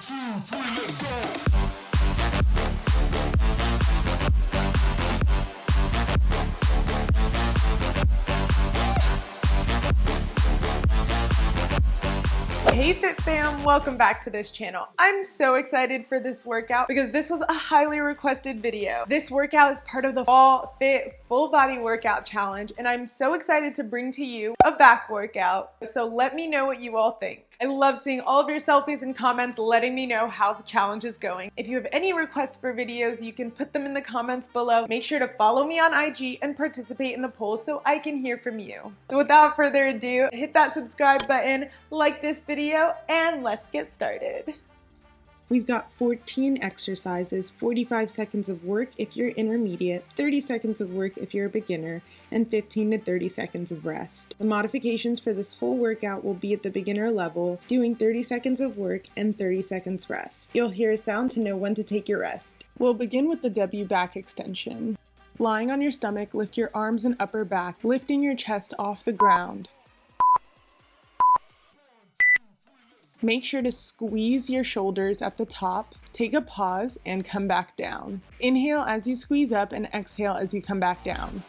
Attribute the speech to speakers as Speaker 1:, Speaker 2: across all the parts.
Speaker 1: Hey Fit Fam, welcome back to this channel. I'm so excited for this workout because this was a highly requested video. This workout is part of the Fall Fit Full Body Workout Challenge and I'm so excited to bring to you a back workout. So let me know what you all think. I love seeing all of your selfies and comments letting me know how the challenge is going. If you have any requests for videos, you can put them in the comments below. Make sure to follow me on IG and participate in the poll so I can hear from you. So without further ado, hit that subscribe button, like this video, and let's get started. We've got 14 exercises, 45 seconds of work if you're intermediate, 30 seconds of work if you're a beginner, and 15 to 30 seconds of rest. The modifications for this whole workout will be at the beginner level, doing 30 seconds of work and 30 seconds rest. You'll hear a sound to know when to take your rest. We'll begin with the W back extension. Lying on your stomach, lift your arms and upper back, lifting your chest off the ground. Make sure to squeeze your shoulders at the top, take a pause, and come back down. Inhale as you squeeze up and exhale as you come back down.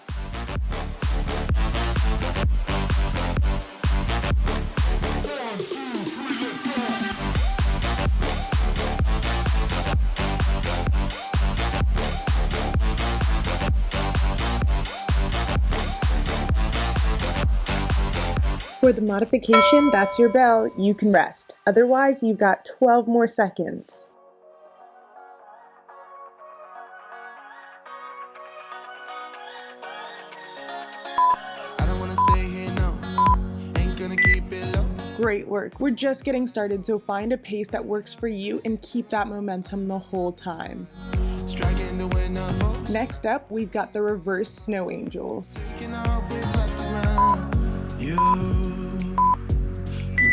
Speaker 1: For the modification, that's your bell, you can rest. Otherwise, you've got 12 more seconds. Great work. We're just getting started, so find a pace that works for you and keep that momentum the whole time. Next up, we've got the reverse snow angels.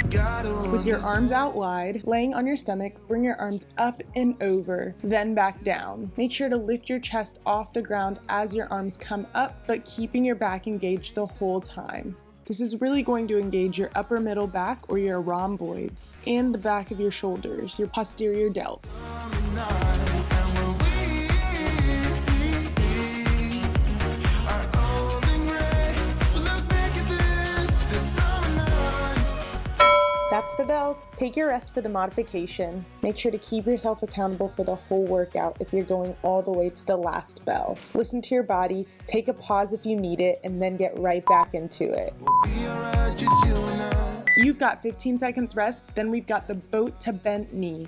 Speaker 1: With your arms out wide, laying on your stomach, bring your arms up and over, then back down. Make sure to lift your chest off the ground as your arms come up, but keeping your back engaged the whole time. This is really going to engage your upper middle back or your rhomboids and the back of your shoulders, your posterior delts. That's the bell. Take your rest for the modification. Make sure to keep yourself accountable for the whole workout if you're going all the way to the last bell. Listen to your body, take a pause if you need it, and then get right back into it. You've got 15 seconds rest, then we've got the boat to bent knee.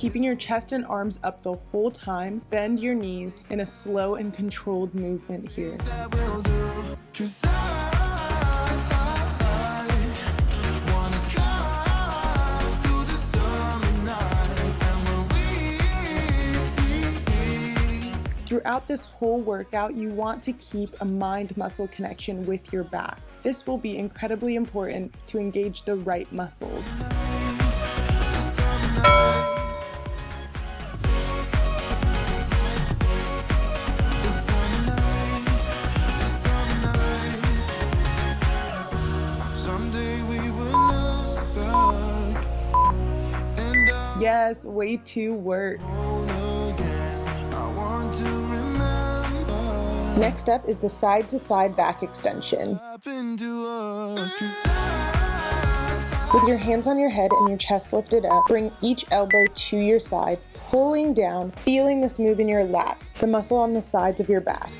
Speaker 1: Keeping your chest and arms up the whole time, bend your knees in a slow and controlled movement here. Throughout this whole workout, you want to keep a mind-muscle connection with your back. This will be incredibly important to engage the right muscles. Yes, way to work. Next up is the side to side back extension. With your hands on your head and your chest lifted up, bring each elbow to your side, pulling down, feeling this move in your lats, the muscle on the sides of your back.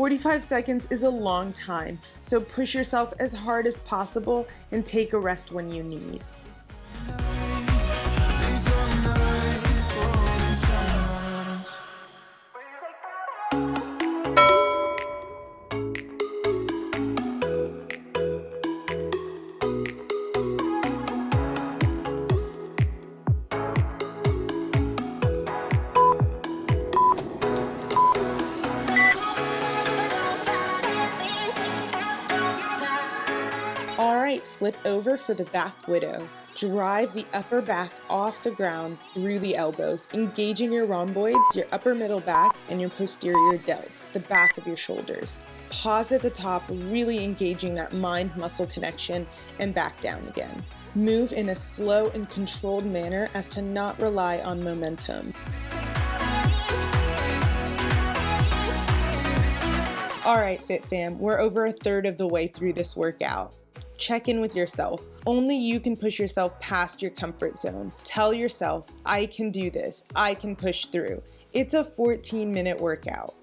Speaker 1: 45 seconds is a long time, so push yourself as hard as possible and take a rest when you need. Flip over for the back widow. Drive the upper back off the ground through the elbows, engaging your rhomboids, your upper middle back, and your posterior delts, the back of your shoulders. Pause at the top, really engaging that mind muscle connection, and back down again. Move in a slow and controlled manner as to not rely on momentum. All right, Fit Fam, we're over a third of the way through this workout. Check in with yourself. Only you can push yourself past your comfort zone. Tell yourself, I can do this. I can push through. It's a 14 minute workout.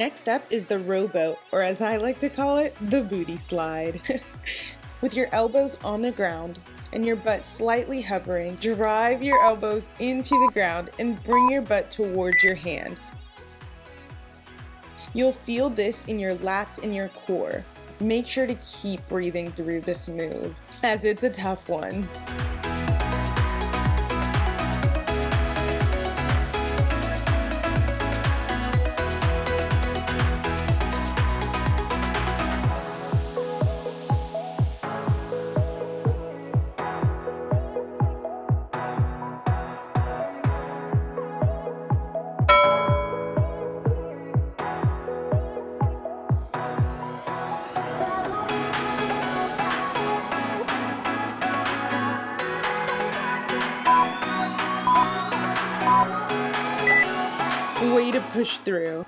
Speaker 1: Next up is the rowboat, or as I like to call it, the booty slide. With your elbows on the ground and your butt slightly hovering, drive your elbows into the ground and bring your butt towards your hand. You'll feel this in your lats and your core. Make sure to keep breathing through this move, as it's a tough one. Push through.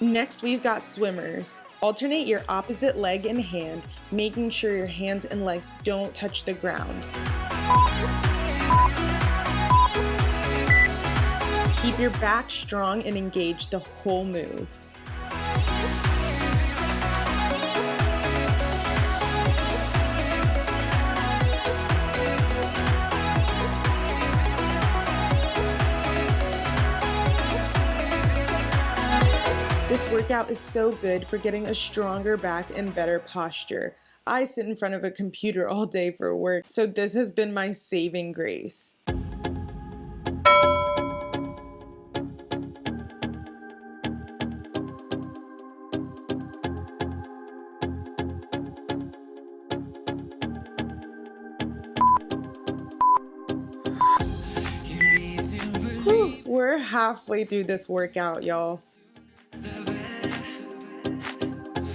Speaker 1: Next, we've got swimmers. Alternate your opposite leg and hand, making sure your hands and legs don't touch the ground. Keep your back strong and engaged the whole move. This workout is so good for getting a stronger back and better posture. I sit in front of a computer all day for work, so this has been my saving grace. Whew, we're halfway through this workout, y'all.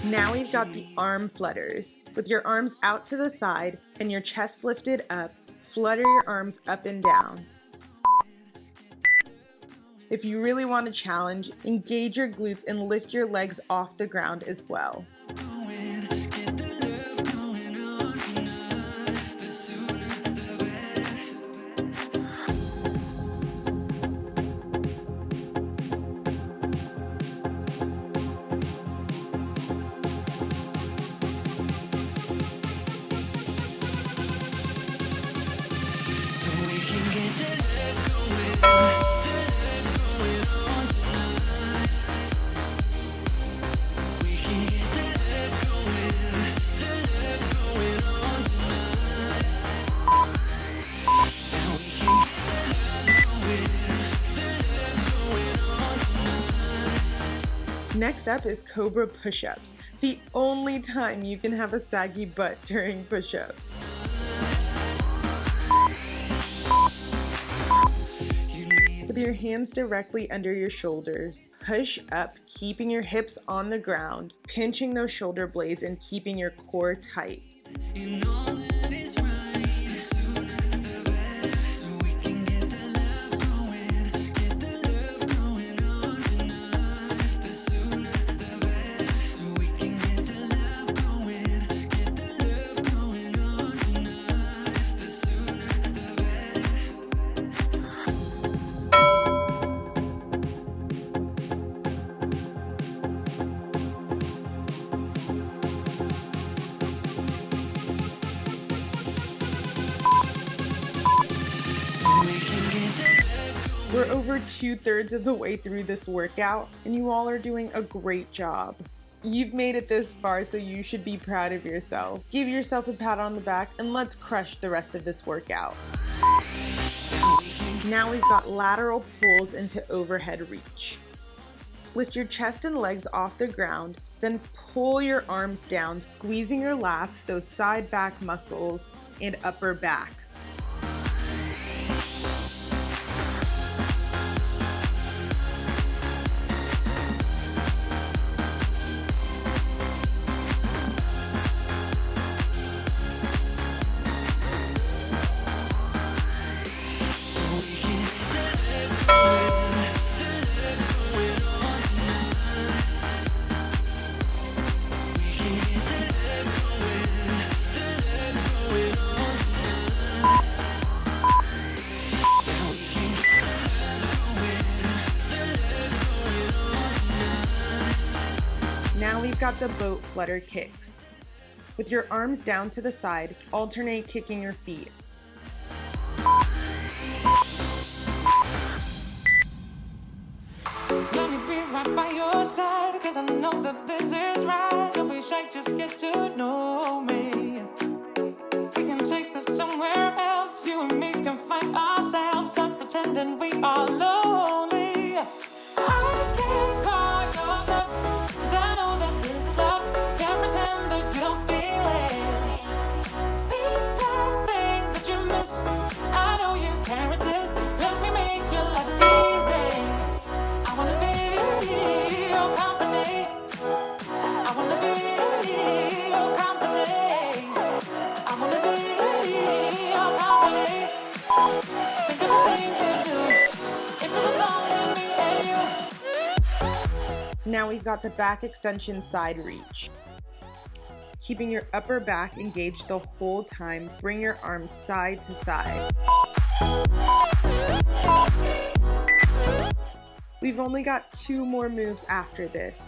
Speaker 1: Now we've got the arm flutters. With your arms out to the side and your chest lifted up, flutter your arms up and down. If you really want a challenge, engage your glutes and lift your legs off the ground as well. Next up is Cobra push-ups, the only time you can have a saggy butt during push-ups. Your hands directly under your shoulders, push up, keeping your hips on the ground, pinching those shoulder blades and keeping your core tight. Two thirds of the way through this workout and you all are doing a great job. You've made it this far, so you should be proud of yourself. Give yourself a pat on the back and let's crush the rest of this workout. Now we've got lateral pulls into overhead reach. Lift your chest and legs off the ground, then pull your arms down, squeezing your lats, those side back muscles, and upper back. Now the boat flutter kicks. With your arms down to the side, alternate kicking your feet.
Speaker 2: Let me be right by your side, cause I know that this is right. Don't be shy, just get to know me. We can take this somewhere else. You and me can find ourselves. Stop pretending we are lonely. I can't call
Speaker 1: We've got the back extension side reach. Keeping your upper back engaged the whole time, bring your arms side to side. We've only got two more moves after this.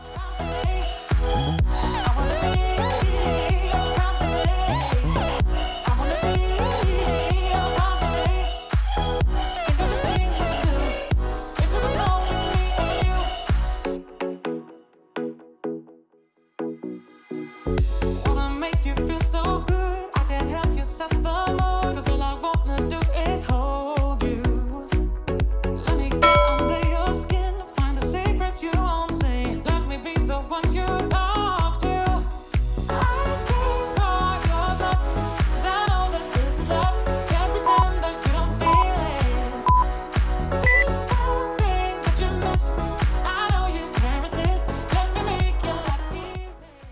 Speaker 2: Wanna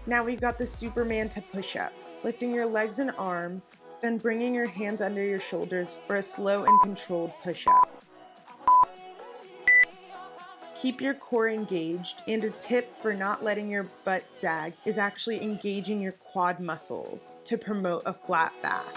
Speaker 1: Now we've got the Superman to push up, lifting your legs and arms, then bringing your hands under your shoulders for a slow and controlled push up. Keep your core engaged, and a tip for not letting your butt sag is actually engaging your quad muscles to promote a flat back.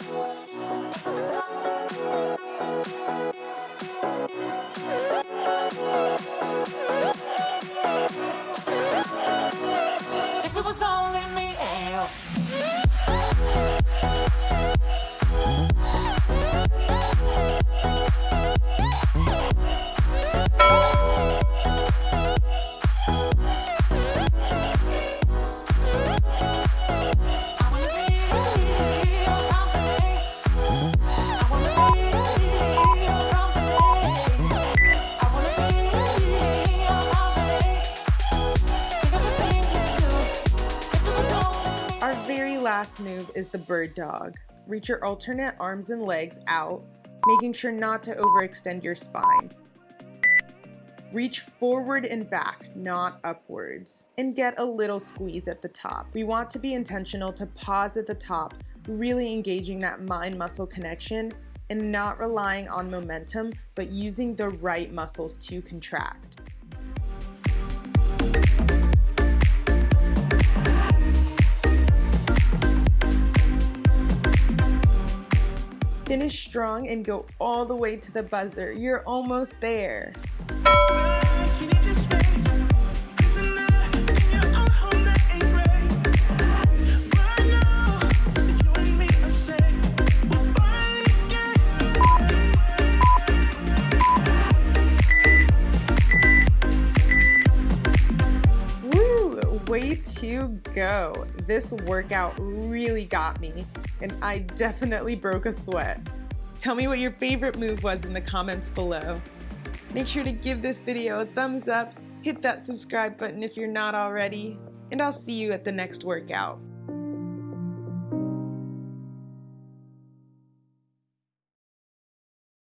Speaker 1: Yeah. Last move is the bird dog. Reach your alternate arms and legs out, making sure not to overextend your spine. Reach forward and back, not upwards, and get a little squeeze at the top. We want to be intentional to pause at the top, really engaging that mind muscle connection and not relying on momentum, but using the right muscles to contract. Finish strong and go all the way to the buzzer. You're almost there.
Speaker 3: Woo!
Speaker 1: Way to go! This workout really got me and I definitely broke a sweat. Tell me what your favorite move was in the comments below. Make sure to give this video a thumbs up, hit that subscribe button if you're not already, and I'll see you at the next workout.